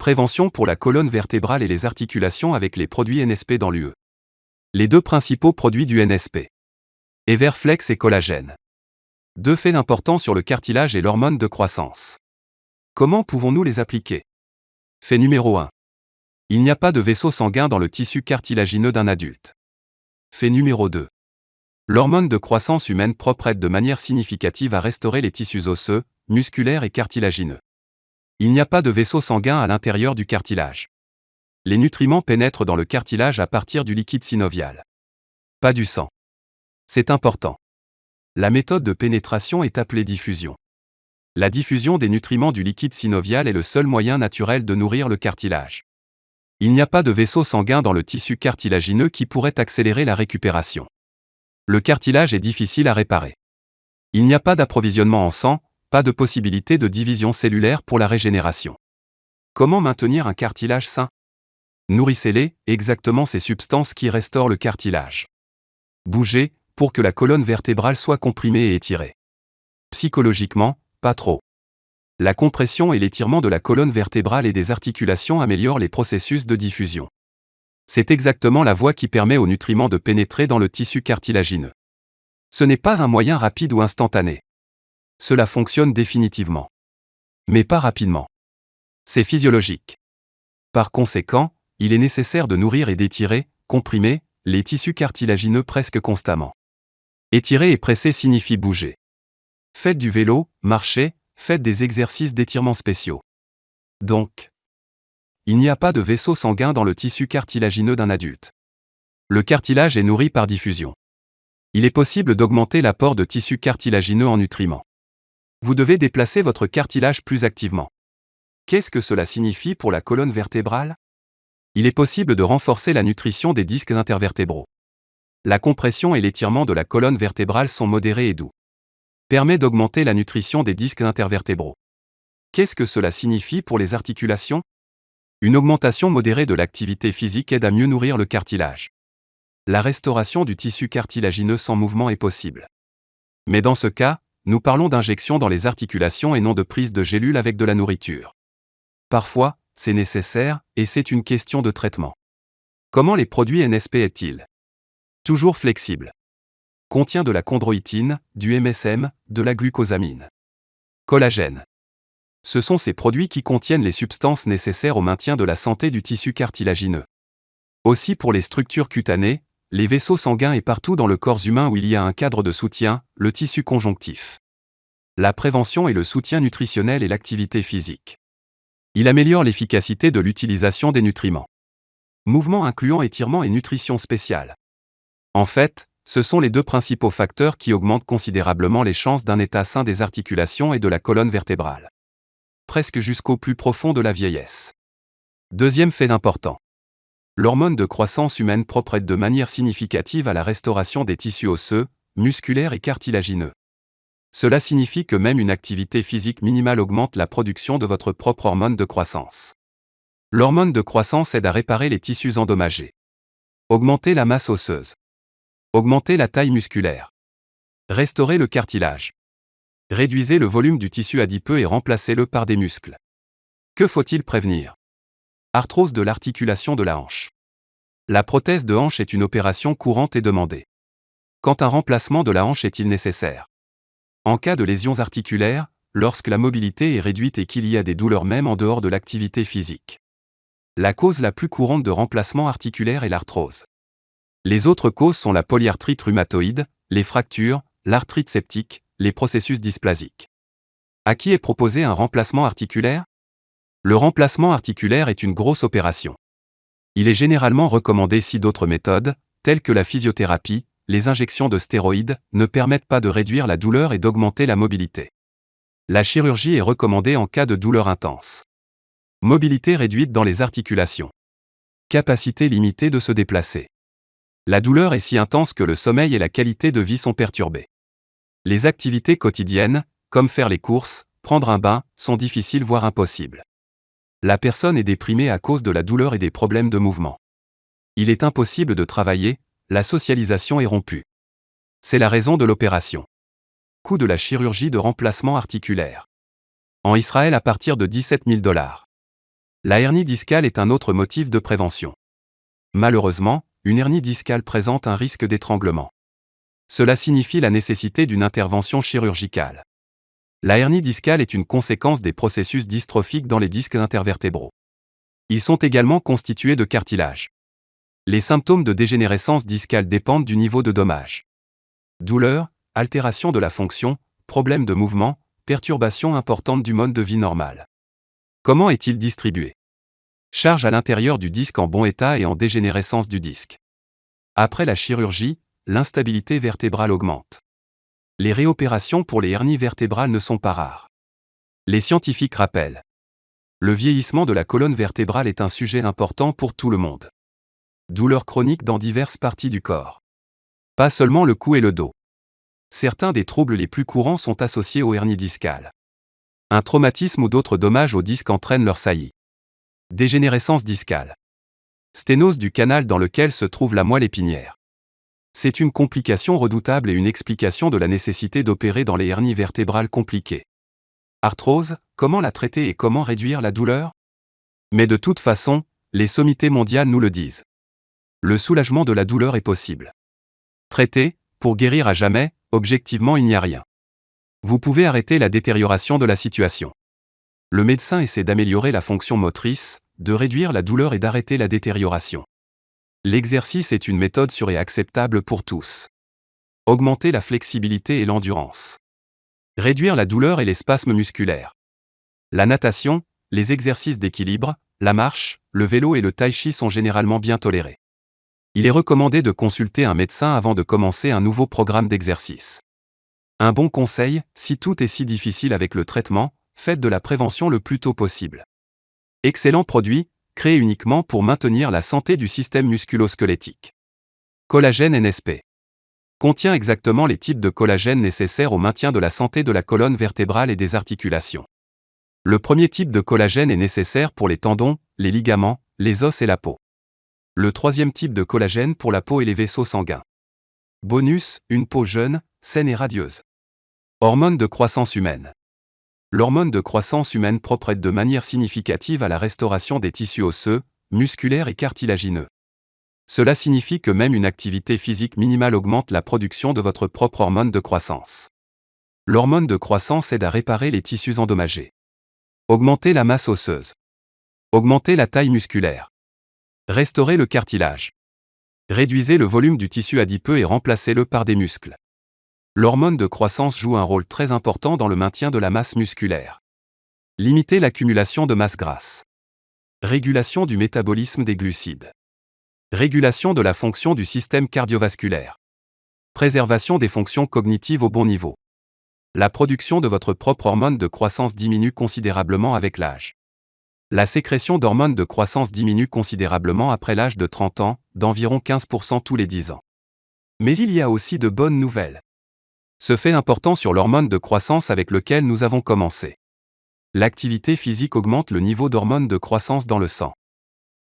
Prévention pour la colonne vertébrale et les articulations avec les produits NSP dans l'UE. Les deux principaux produits du NSP. Everflex et collagène. Deux faits importants sur le cartilage et l'hormone de croissance. Comment pouvons-nous les appliquer? Fait numéro 1. Il n'y a pas de vaisseau sanguin dans le tissu cartilagineux d'un adulte. Fait numéro 2. L'hormone de croissance humaine propre aide de manière significative à restaurer les tissus osseux, musculaires et cartilagineux. Il n'y a pas de vaisseau sanguin à l'intérieur du cartilage. Les nutriments pénètrent dans le cartilage à partir du liquide synovial. Pas du sang. C'est important. La méthode de pénétration est appelée diffusion. La diffusion des nutriments du liquide synovial est le seul moyen naturel de nourrir le cartilage. Il n'y a pas de vaisseau sanguin dans le tissu cartilagineux qui pourrait accélérer la récupération. Le cartilage est difficile à réparer. Il n'y a pas d'approvisionnement en sang, pas de possibilité de division cellulaire pour la régénération. Comment maintenir un cartilage sain? Nourrissez-les, exactement ces substances qui restaurent le cartilage. Bougez, pour que la colonne vertébrale soit comprimée et étirée. Psychologiquement, pas trop. La compression et l'étirement de la colonne vertébrale et des articulations améliorent les processus de diffusion. C'est exactement la voie qui permet aux nutriments de pénétrer dans le tissu cartilagineux. Ce n'est pas un moyen rapide ou instantané. Cela fonctionne définitivement. Mais pas rapidement. C'est physiologique. Par conséquent, il est nécessaire de nourrir et d'étirer, comprimer, les tissus cartilagineux presque constamment. Étirer et presser signifie bouger. Faites du vélo, marchez, faites des exercices d'étirement spéciaux. Donc, il n'y a pas de vaisseau sanguin dans le tissu cartilagineux d'un adulte. Le cartilage est nourri par diffusion. Il est possible d'augmenter l'apport de tissu cartilagineux en nutriments. Vous devez déplacer votre cartilage plus activement. Qu'est-ce que cela signifie pour la colonne vertébrale? Il est possible de renforcer la nutrition des disques intervertébraux. La compression et l'étirement de la colonne vertébrale sont modérés et doux. Permet d'augmenter la nutrition des disques intervertébraux. Qu'est-ce que cela signifie pour les articulations? Une augmentation modérée de l'activité physique aide à mieux nourrir le cartilage. La restauration du tissu cartilagineux sans mouvement est possible. Mais dans ce cas, nous parlons d'injection dans les articulations et non de prise de gélules avec de la nourriture. Parfois, c'est nécessaire, et c'est une question de traitement. Comment les produits NSP est-il? Toujours flexible contient de la chondroïtine, du MSM, de la glucosamine. Collagène. Ce sont ces produits qui contiennent les substances nécessaires au maintien de la santé du tissu cartilagineux. Aussi pour les structures cutanées, les vaisseaux sanguins et partout dans le corps humain où il y a un cadre de soutien, le tissu conjonctif. La prévention et le soutien nutritionnel et l'activité physique. Il améliore l'efficacité de l'utilisation des nutriments. Mouvement incluant étirement et nutrition spéciale. En fait, ce sont les deux principaux facteurs qui augmentent considérablement les chances d'un état sain des articulations et de la colonne vertébrale. Presque jusqu'au plus profond de la vieillesse. Deuxième fait d'important. L'hormone de croissance humaine propre aide de manière significative à la restauration des tissus osseux, musculaires et cartilagineux. Cela signifie que même une activité physique minimale augmente la production de votre propre hormone de croissance. L'hormone de croissance aide à réparer les tissus endommagés. Augmenter la masse osseuse. Augmentez la taille musculaire. Restaurez le cartilage. Réduisez le volume du tissu adipeux et remplacez-le par des muscles. Que faut-il prévenir? Arthrose de l'articulation de la hanche. La prothèse de hanche est une opération courante et demandée. Quand un remplacement de la hanche est-il nécessaire? En cas de lésions articulaires, lorsque la mobilité est réduite et qu'il y a des douleurs même en dehors de l'activité physique. La cause la plus courante de remplacement articulaire est l'arthrose. Les autres causes sont la polyarthrite rhumatoïde, les fractures, l'arthrite septique, les processus dysplasiques. À qui est proposé un remplacement articulaire? Le remplacement articulaire est une grosse opération. Il est généralement recommandé si d'autres méthodes, telles que la physiothérapie, les injections de stéroïdes, ne permettent pas de réduire la douleur et d'augmenter la mobilité. La chirurgie est recommandée en cas de douleur intense. Mobilité réduite dans les articulations. Capacité limitée de se déplacer. La douleur est si intense que le sommeil et la qualité de vie sont perturbés. Les activités quotidiennes, comme faire les courses, prendre un bain, sont difficiles voire impossibles. La personne est déprimée à cause de la douleur et des problèmes de mouvement. Il est impossible de travailler, la socialisation est rompue. C'est la raison de l'opération. Coût de la chirurgie de remplacement articulaire. En Israël à partir de 17 000 dollars. La hernie discale est un autre motif de prévention. Malheureusement, une hernie discale présente un risque d'étranglement. Cela signifie la nécessité d'une intervention chirurgicale. La hernie discale est une conséquence des processus dystrophiques dans les disques intervertébraux. Ils sont également constitués de cartilage. Les symptômes de dégénérescence discale dépendent du niveau de dommage. Douleur, altération de la fonction, problèmes de mouvement, perturbations importantes du mode de vie normal. Comment est-il distribué? Charge à l'intérieur du disque en bon état et en dégénérescence du disque. Après la chirurgie, l'instabilité vertébrale augmente. Les réopérations pour les hernies vertébrales ne sont pas rares. Les scientifiques rappellent. Le vieillissement de la colonne vertébrale est un sujet important pour tout le monde. Douleurs chroniques dans diverses parties du corps. Pas seulement le cou et le dos. Certains des troubles les plus courants sont associés aux hernies discales. Un traumatisme ou d'autres dommages au disque entraînent leur saillie. Dégénérescence discale. Sténose du canal dans lequel se trouve la moelle épinière. C'est une complication redoutable et une explication de la nécessité d'opérer dans les hernies vertébrales compliquées. Arthrose, comment la traiter et comment réduire la douleur? Mais de toute façon, les sommités mondiales nous le disent. Le soulagement de la douleur est possible. Traiter, pour guérir à jamais, objectivement il n'y a rien. Vous pouvez arrêter la détérioration de la situation. Le médecin essaie d'améliorer la fonction motrice, de réduire la douleur et d'arrêter la détérioration. L'exercice est une méthode sûre et acceptable pour tous. Augmenter la flexibilité et l'endurance. Réduire la douleur et les spasmes musculaires. La natation, les exercices d'équilibre, la marche, le vélo et le tai chi sont généralement bien tolérés. Il est recommandé de consulter un médecin avant de commencer un nouveau programme d'exercice. Un bon conseil, si tout est si difficile avec le traitement, faites de la prévention le plus tôt possible. Excellent produit, créé uniquement pour maintenir la santé du système musculo-squelettique. Collagène NSP. Contient exactement les types de collagène nécessaires au maintien de la santé de la colonne vertébrale et des articulations. Le premier type de collagène est nécessaire pour les tendons, les ligaments, les os et la peau. Le troisième type de collagène pour la peau et les vaisseaux sanguins. Bonus, une peau jeune, saine et radieuse. Hormone de croissance humaine. L'hormone de croissance humaine propre aide de manière significative à la restauration des tissus osseux, musculaires et cartilagineux. Cela signifie que même une activité physique minimale augmente la production de votre propre hormone de croissance. L'hormone de croissance aide à réparer les tissus endommagés. Augmenter la masse osseuse. Augmenter la taille musculaire. Restaurer le cartilage. Réduisez le volume du tissu adipeux et remplacez-le par des muscles. L'hormone de croissance joue un rôle très important dans le maintien de la masse musculaire. Limiter l'accumulation de masse grasse. Régulation du métabolisme des glucides. Régulation de la fonction du système cardiovasculaire. Préservation des fonctions cognitives au bon niveau. La production de votre propre hormone de croissance diminue considérablement avec l'âge. La sécrétion d'hormones de croissance diminue considérablement après l'âge de 30 ans, d'environ 15% tous les 10 ans. Mais il y a aussi de bonnes nouvelles. Ce fait important sur l'hormone de croissance avec lequel nous avons commencé. L'activité physique augmente le niveau d'hormones de croissance dans le sang.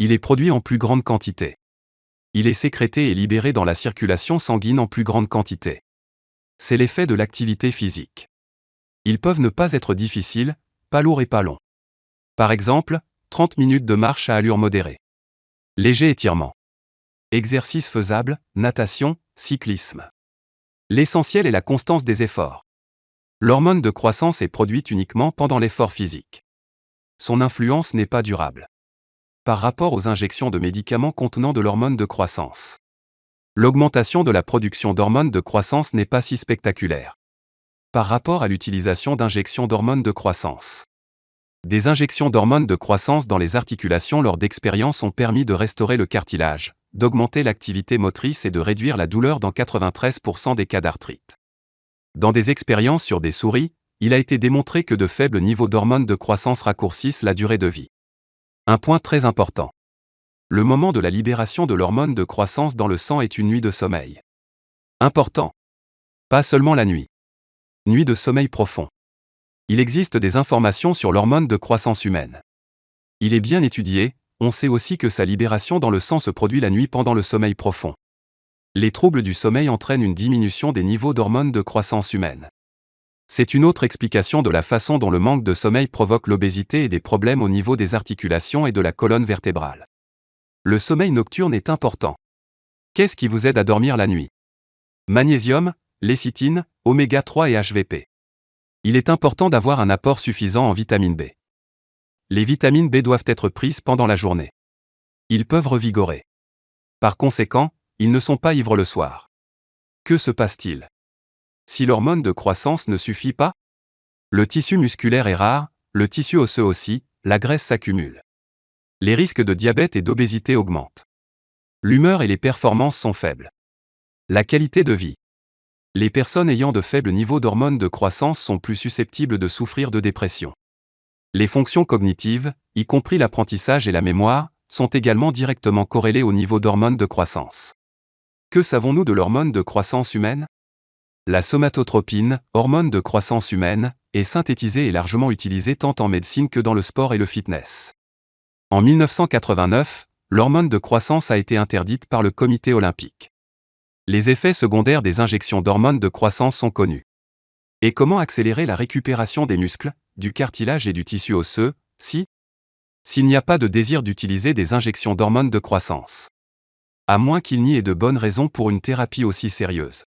Il est produit en plus grande quantité. Il est sécrété et libéré dans la circulation sanguine en plus grande quantité. C'est l'effet de l'activité physique. Ils peuvent ne pas être difficiles, pas lourds et pas longs. Par exemple, 30 minutes de marche à allure modérée. Léger étirement. Exercice faisable, natation, cyclisme. L'essentiel est la constance des efforts. L'hormone de croissance est produite uniquement pendant l'effort physique. Son influence n'est pas durable. Par rapport aux injections de médicaments contenant de l'hormone de croissance. L'augmentation de la production d'hormones de croissance n'est pas si spectaculaire. Par rapport à l'utilisation d'injections d'hormones de croissance. Des injections d'hormones de croissance dans les articulations lors d'expériences ont permis de restaurer le cartilage, d'augmenter l'activité motrice et de réduire la douleur dans 93% des cas d'arthrite. Dans des expériences sur des souris, il a été démontré que de faibles niveaux d'hormones de croissance raccourcissent la durée de vie. Un point très important. Le moment de la libération de l'hormone de croissance dans le sang est une nuit de sommeil. Important. Pas seulement la nuit. Nuit de sommeil profond. Il existe des informations sur l'hormone de croissance humaine. Il est bien étudié, on sait aussi que sa libération dans le sang se produit la nuit pendant le sommeil profond. Les troubles du sommeil entraînent une diminution des niveaux d'hormones de croissance humaine. C'est une autre explication de la façon dont le manque de sommeil provoque l'obésité et des problèmes au niveau des articulations et de la colonne vertébrale. Le sommeil nocturne est important. Qu'est-ce qui vous aide à dormir la nuit? Magnésium, lécithine, oméga 3 et HVP. Il est important d'avoir un apport suffisant en vitamine B. Les vitamines B doivent être prises pendant la journée. Ils peuvent revigorer. Par conséquent, ils ne sont pas ivres le soir. Que se passe-t-il? Si l'hormone de croissance ne suffit pas? Le tissu musculaire est rare, le tissu osseux aussi, la graisse s'accumule. Les risques de diabète et d'obésité augmentent. L'humeur et les performances sont faibles. La qualité de vie. Les personnes ayant de faibles niveaux d'hormones de croissance sont plus susceptibles de souffrir de dépression. Les fonctions cognitives, y compris l'apprentissage et la mémoire, sont également directement corrélées au niveau d'hormones de croissance. Que savons-nous de l'hormone de croissance humaine? La somatotropine, hormone de croissance humaine, est synthétisée et largement utilisée tant en médecine que dans le sport et le fitness. En 1989, l'hormone de croissance a été interdite par le comité olympique. Les effets secondaires des injections d'hormones de croissance sont connus. Et comment accélérer la récupération des muscles, du cartilage et du tissu osseux, si S'il n'y a pas de désir d'utiliser des injections d'hormones de croissance? À moins qu'il n'y ait de bonnes raisons pour une thérapie aussi sérieuse.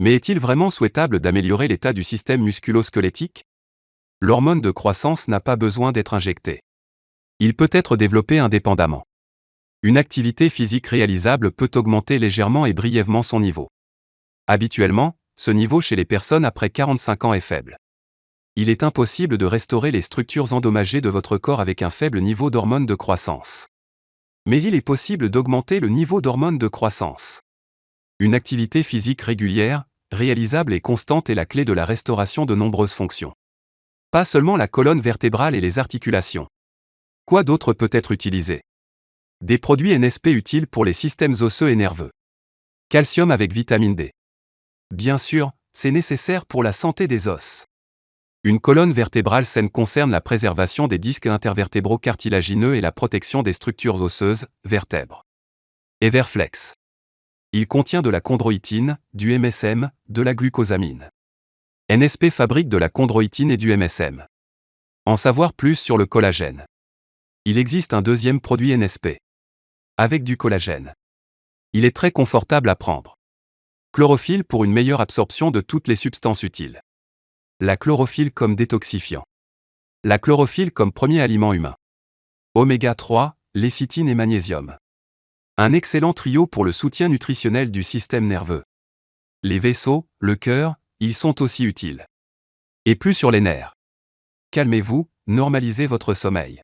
Mais est-il vraiment souhaitable d'améliorer l'état du système musculo-squelettique? L'hormone de croissance n'a pas besoin d'être injectée. Il peut être développé indépendamment. Une activité physique réalisable peut augmenter légèrement et brièvement son niveau. Habituellement, ce niveau chez les personnes après 45 ans est faible. Il est impossible de restaurer les structures endommagées de votre corps avec un faible niveau d'hormones de croissance. Mais il est possible d'augmenter le niveau d'hormones de croissance. Une activité physique régulière, réalisable et constante est la clé de la restauration de nombreuses fonctions. Pas seulement la colonne vertébrale et les articulations. Quoi d'autre peut être utilisé? Des produits NSP utiles pour les systèmes osseux et nerveux. Calcium avec vitamine D. Bien sûr, c'est nécessaire pour la santé des os. Une colonne vertébrale saine concerne la préservation des disques intervertébraux cartilagineux et la protection des structures osseuses, vertèbres. Everflex. Il contient de la chondroïtine, du MSM, de la glucosamine. NSP fabrique de la chondroïtine et du MSM. En savoir plus sur le collagène. Il existe un deuxième produit NSP. Avec du collagène. Il est très confortable à prendre. Chlorophylle pour une meilleure absorption de toutes les substances utiles. La chlorophylle comme détoxifiant. La chlorophylle comme premier aliment humain. Oméga 3, lécithine et magnésium. Un excellent trio pour le soutien nutritionnel du système nerveux. Les vaisseaux, le cœur, ils sont aussi utiles. Et plus sur les nerfs. Calmez-vous, normalisez votre sommeil.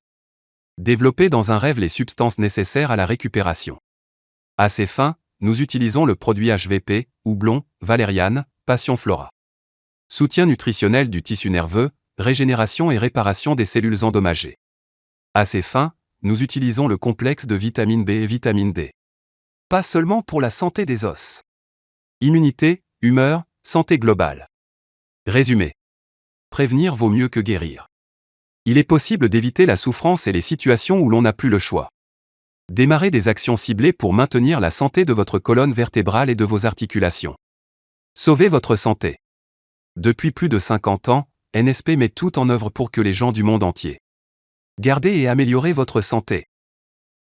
Développez dans un rêve les substances nécessaires à la récupération. À ces fins, nous utilisons le produit HVP, houblon, valériane, passion flora. Soutien nutritionnel du tissu nerveux, régénération et réparation des cellules endommagées. À ces fins, nous utilisons le complexe de vitamine B et vitamine D. Pas seulement pour la santé des os. Immunité, humeur, santé globale. Résumé. Prévenir vaut mieux que guérir il est possible d'éviter la souffrance et les situations où l'on n'a plus le choix. Démarrez des actions ciblées pour maintenir la santé de votre colonne vertébrale et de vos articulations. Sauvez votre santé. Depuis plus de 50 ans, NSP met tout en œuvre pour que les gens du monde entier gardez et améliorez votre santé.